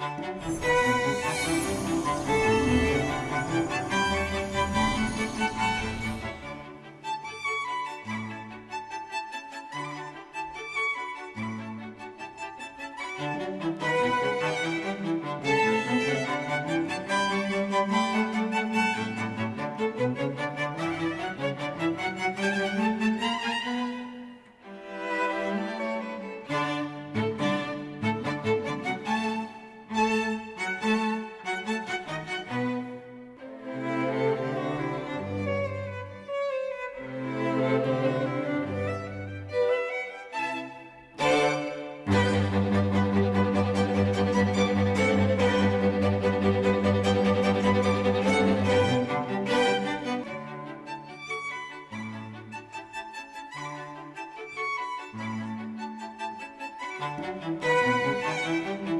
Música Música